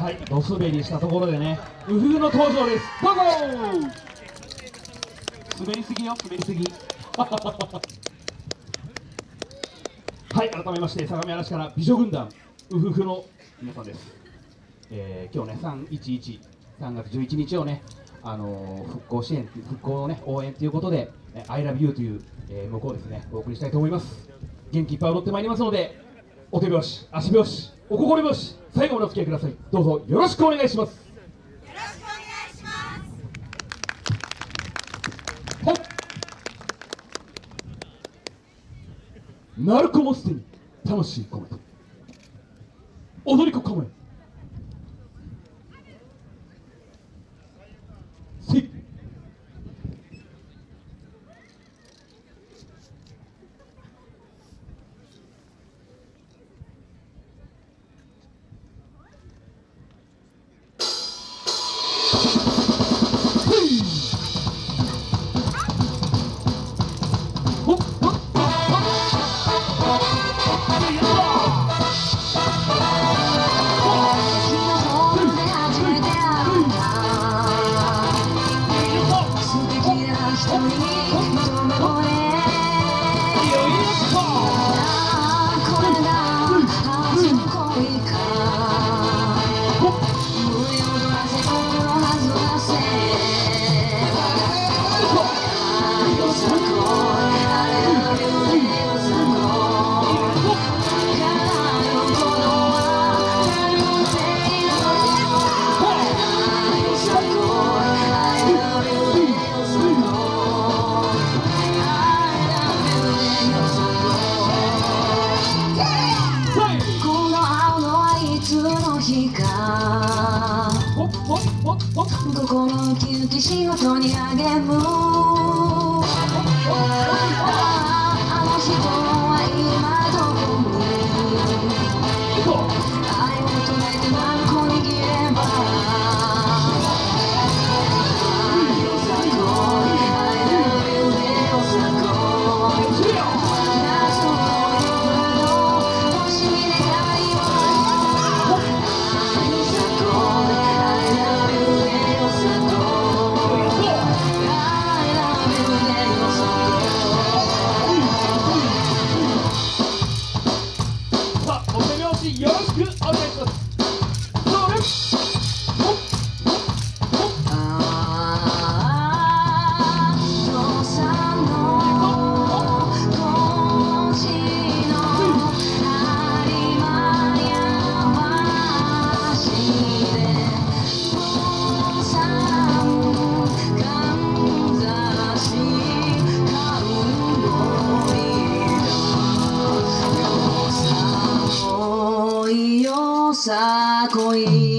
はいドスベリしたところでねウフフの登場です。どうぞ滑りすぎよ滑りすぎ。はい改めまして相模原市から美女軍団ウフフの皆さんです、えー、今日ね311 3月11日をねあのー復興支援復興のね応援ということでえー I love you という、えー、向こうですねお送りしたいと思います。元気いっぱい踊ってまいりますのでお手拍子足拍子お心拍子最後までお付き合いください。どうぞよろしくお願いします。ほっ。鳴子もすでに魂込めて踊り子構え心ウキウキ仕事に励むよさこい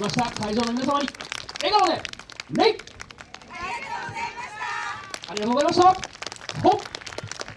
ました。会場の皆様に笑顔で礼ありがとうございました